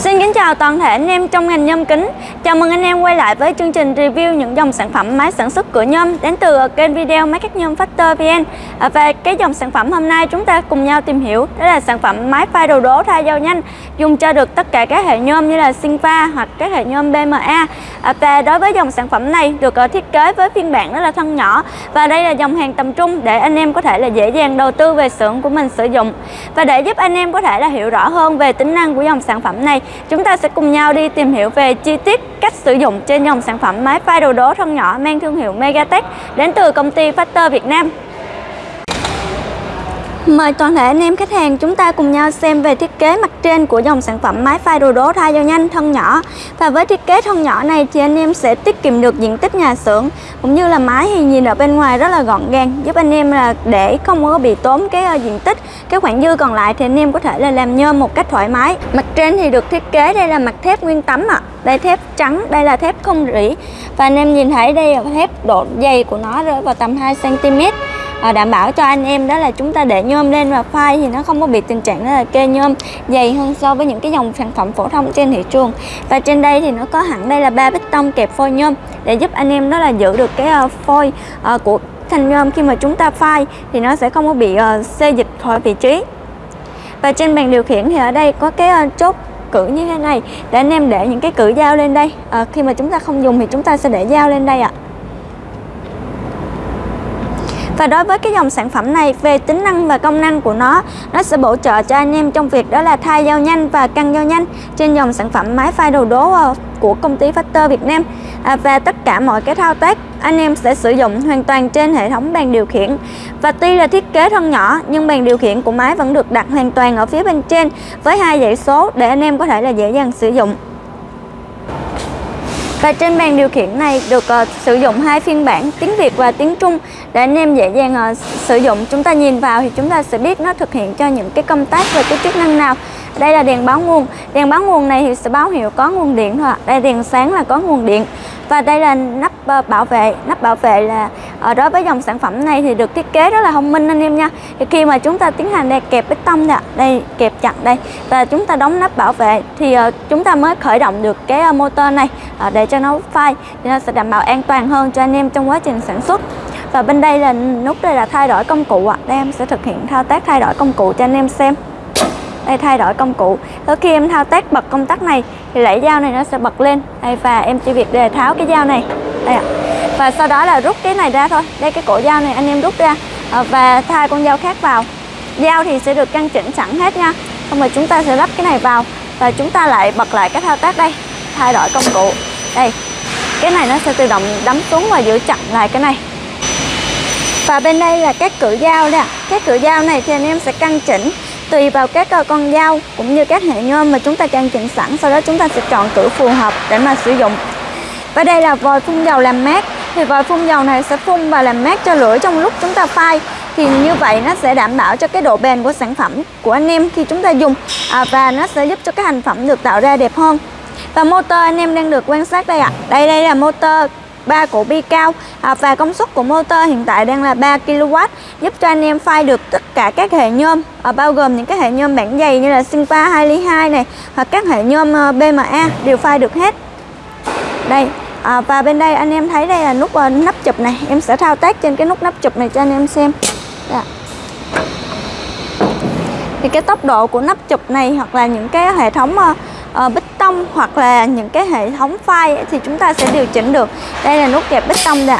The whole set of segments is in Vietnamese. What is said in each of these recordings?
Xin kính chào toàn thể anh em trong ngành nhôm kính. Chào mừng anh em quay lại với chương trình review những dòng sản phẩm máy sản xuất cửa nhôm đến từ kênh video Máy cắt nhôm Factor VN. À, về Và cái dòng sản phẩm hôm nay chúng ta cùng nhau tìm hiểu, Đó là sản phẩm máy pha đồ đố thay dao nhanh, Dùng cho được tất cả các hệ nhôm như là Sinfa hoặc các hệ nhôm BMA Và đối với dòng sản phẩm này được ờ, thiết kế với phiên bản rất là thân nhỏ Và đây là dòng hàng tầm trung để anh em có thể là dễ dàng đầu tư về xưởng của mình sử dụng. Và để giúp anh em có thể là hiểu rõ hơn về tính năng của dòng sản phẩm này Chúng ta sẽ cùng nhau đi tìm hiểu về chi tiết cách sử dụng trên dòng sản phẩm máy pha đồ đố thân nhỏ mang thương hiệu Megatech đến từ công ty Factor Việt Nam. Mời toàn thể anh em khách hàng chúng ta cùng nhau xem về thiết kế mặt trên của dòng sản phẩm máy phai đồ đố thay dao nhanh thân nhỏ. Và với thiết kế thân nhỏ này thì anh em sẽ tiết kiệm được diện tích nhà xưởng Cũng như là máy thì nhìn ở bên ngoài rất là gọn gàng Giúp anh em là để không có bị tốn cái ờ, diện tích. Cái khoảng dư còn lại thì anh em có thể là làm nhôm một cách thoải mái. Mặt trên thì được thiết kế đây là mặt thép nguyên tấm ạ. À. Đây thép trắng, đây là thép không rỉ. Và anh em nhìn thấy đây là thép độ dày của nó rơi vào tầm 2cm à, đảm bảo cho anh em đó là chúng ta để nhôm lên và phai thì nó không có bị tình trạng đó là kê nhôm dày hơn so với những cái dòng sản phẩm phổ thông trên thị trường. Và trên đây thì nó có hẳn đây là ba bích tông kẹp phôi nhôm để giúp anh em đó là giữ được cái uh, phôi uh, của thanh nhôm. Khi mà chúng ta phai thì nó sẽ không có bị uh, xê dịch khỏi vị trí. Và trên bàn điều khiển thì ở đây có cái uh, chốt cử như thế này để anh em để những cái cử dao lên đây. À, khi mà chúng ta không dùng thì chúng ta sẽ để dao lên đây ạ. à. Và đối với cái dòng sản phẩm này về tính năng và công năng của nó Nó sẽ bổ trợ cho anh em trong việc đó là thay dao nhanh và căng dao nhanh Trên dòng sản phẩm máy phai đầu đố ờ, của công ty Factor Việt Nam. À, Và tất cả mọi cái thao tác anh em sẽ sử dụng hoàn toàn trên hệ thống bàn điều khiển. Và tuy là thiết kế thân nhỏ nhưng bàn điều khiển của máy vẫn được đặt hoàn toàn ở phía bên trên Với hai dãy số để anh em có thể là dễ dàng sử dụng và trên bàn điều khiển này được uh, sử dụng hai phiên bản tiếng Việt và tiếng Trung để anh em dễ dàng uh, sử dụng. Chúng ta nhìn vào thì chúng ta sẽ biết nó thực hiện cho những cái công tác và cái chức năng nào. Đây là đèn báo nguồn. Đèn báo nguồn này thì sẽ báo hiệu có nguồn điện thôi. Đây đèn sáng là có nguồn điện. Và đây là nắp uh, bảo vệ. Nắp bảo vệ là à, đối với dòng sản phẩm này thì được thiết kế rất là thông minh anh em nha. Thì khi mà chúng ta tiến hành đây kẹp bê tông nè, đây kẹp chặt đây và chúng ta đóng nắp bảo vệ thì uh, chúng ta mới khởi động được cái uh, motor này uh, để cho nó phai thì nó sẽ đảm bảo an toàn hơn cho anh em trong quá trình sản xuất. Và bên đây là nút đây là thay đổi công cụ ạ. À. đây em sẽ thực hiện thao tác thay đổi công cụ cho anh em xem. Đây thay đổi công cụ. Tới khi em thao tác bật công tắc này thì lẫy dao này nó sẽ bật lên. Đây và em chỉ việc để tháo cái dao này. Đây ạ và sau đó là rút cái này ra thôi. Đây cái cổ dao này anh em rút ra. À, và thay con dao khác vào. Dao thì sẽ được căn chỉnh sẵn hết nha. Xong rồi chúng ta sẽ lắp cái này vào. Và chúng ta lại bật lại cái thao tác đây. Thay đổi công cụ. Đây. Cái này nó sẽ tự động đấm xuống và giữ chặt lại cái này. Và bên đây là các cửa dao nè các cửa dao này thì anh em sẽ căn chỉnh tùy vào các ờ, con dao cũng như các hệ nhôm mà chúng ta căn chỉnh sẵn. Sau đó chúng ta sẽ chọn cửa phù hợp để mà sử dụng. Và đây là vòi phun dầu làm mát thì vòi phun dầu này sẽ phun và làm mát cho lưỡi trong lúc chúng ta phai. Thì như vậy nó sẽ đảm bảo cho cái độ bền của sản phẩm của anh em khi chúng ta dùng. À, và nó sẽ giúp cho cái thành phẩm được tạo ra đẹp hơn. Và motor anh em đang được quan sát đây ạ. À. đây đây là motor ba cổ bi cao. À, và công suất của motor hiện tại đang là 3 kW giúp cho anh em phai được tất cả các hệ nhôm. À, bao gồm những cái hệ nhôm bản dày như là Sinpa 2 ly 2 này hoặc các hệ nhôm ờ, BMA đều phai được hết. Đây à, và bên đây anh em thấy đây là nút uh, nắp chụp này. Em sẽ thao tác trên cái nút nắp chụp này cho anh em xem. Đây. thì cái tốc độ của nắp chụp này hoặc là những cái hệ thống uh, uh, bích tông hoặc là những cái hệ thống file thì chúng ta sẽ điều chỉnh được. Đây là nút kẹp bích tông nè.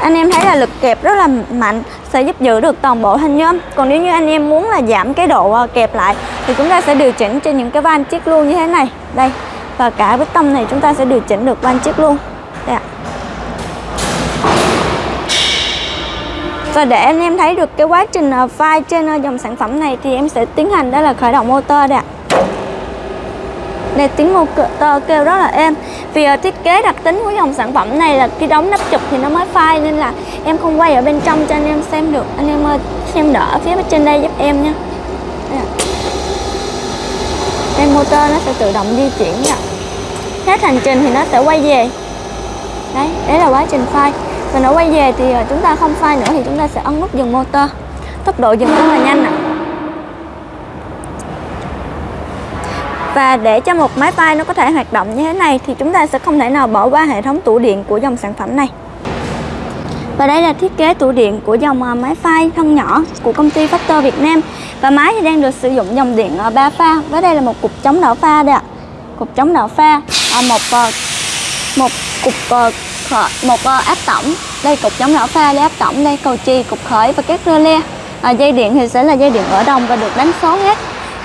Anh em thấy là lực kẹp rất là mạnh sẽ giúp giữ được toàn bộ thanh nhôm. Còn nếu như anh em muốn là giảm cái độ kẹp lại thì chúng ta sẽ điều chỉnh trên những cái van chiếc luôn như thế này. Đây và cả bích tông này chúng ta sẽ điều chỉnh được van chiếc luôn. Đây ạ. Và để anh em thấy được cái quá trình ờ, file trên ờ, dòng sản phẩm này thì em sẽ tiến hành đó là khởi động motor đây ạ. Đây tiếng motor kêu rất là êm. Vì ờ, thiết kế đặc tính của dòng sản phẩm này là khi đóng nắp chụp thì nó mới phai nên là em không quay ở bên trong cho anh em xem được. Anh em ơi xem đỡ phía bên trên đây giúp em nha nên motor nó sẽ tự động di chuyển nha hết hành trình thì nó sẽ quay về. Đấy đấy là quá trình phai và nó quay về thì ờ, chúng ta không phai nữa thì chúng ta sẽ ấn nút dừng motor. Tốc độ dừng rất là nhanh ạ Và để cho một máy phai nó có thể hoạt động như thế này thì chúng ta sẽ không thể nào bỏ qua hệ thống tủ điện của dòng sản phẩm này. Và đây là thiết kế tủ điện của dòng à, máy phay thân nhỏ của công ty Factor Việt Nam. Và máy thì đang được sử dụng dòng điện à, 3 pha. Và đây là một cục chống đảo pha đây ạ. Cục chống đảo pha, à, một à, một cục một áp tổng. Đây cục chống đảo pha, đây áp tổng, đây cầu chì, cục khởi và các rơ le. À, dây điện thì sẽ là dây điện ở đồng và được đánh số hết.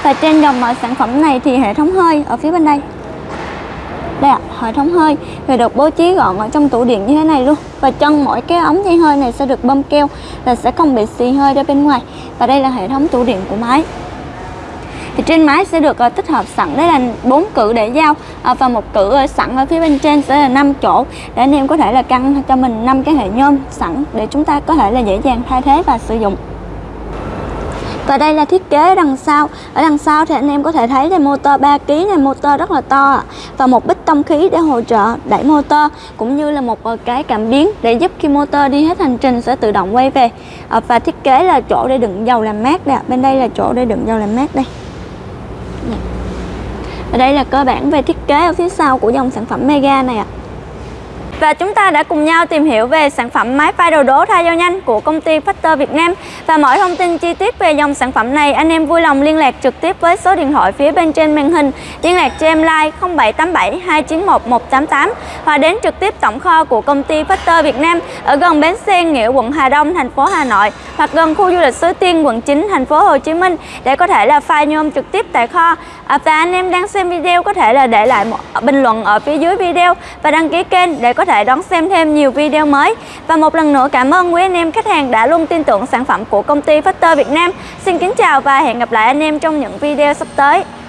Và trên dòng sản phẩm này thì hệ thống hơi ở phía bên đây đây ạ, hệ thống hơi. Thì được bố trí gọn ở trong tủ điện như thế này luôn. Và chân mỗi cái ống dây hơi này sẽ được bơm keo là sẽ không bị xì hơi ra bên ngoài. Và đây là hệ thống tủ điện của máy. Thì trên máy sẽ được uh, tích hợp sẵn. Đấy là bốn cự để dao uh, ờ, và một cự ờ, sẵn ở phía bên trên sẽ là 5 chỗ. Để anh em có thể là căng cho mình năm cái hệ nhôm sẵn để chúng ta có thể là dễ dàng thay thế và sử dụng và đây là thiết kế đằng sau. Ở đằng sau thì anh em có thể thấy là motor 3 kg này, motor rất là to Và một bích tông khí để hỗ trợ đẩy motor, Cũng như là một ờ, cái cảm biến để giúp khi motor đi hết hành trình sẽ tự động quay về. Ờ, và thiết kế là chỗ để đựng dầu làm mát đây Bên đây là chỗ để đựng dầu làm mát đây. Dạ. Và đây là cơ bản về thiết kế ở phía sau của dòng sản phẩm Mega này ạ và chúng ta đã cùng nhau tìm hiểu về sản phẩm máy phay đồ đố thay dao nhanh của công ty Factor Việt Nam. Và mọi thông tin chi tiết về dòng sản phẩm này, anh em vui lòng liên lạc trực tiếp với số điện thoại phía bên trên màn hình. Liên lạc cho em like 0787 291 188 hoặc đến trực tiếp tổng kho của công ty Factor Việt Nam ở gần bến xe Nghĩa quận Hà Đông, thành phố Hà Nội hoặc gần khu du lịch Suối Tiên, quận 9, thành phố Hồ Chí Minh để có thể là phay nhôm trực tiếp tại kho. À, và anh em đang xem video có thể là để lại một bình luận ở phía dưới video và đăng ký kênh để có thể đón xem thêm nhiều video mới. Và một lần nữa cảm ơn quý anh em khách hàng đã luôn tin tưởng sản phẩm của công ty Factor Việt Nam. Xin kính chào và hẹn gặp lại anh em trong những video sắp tới.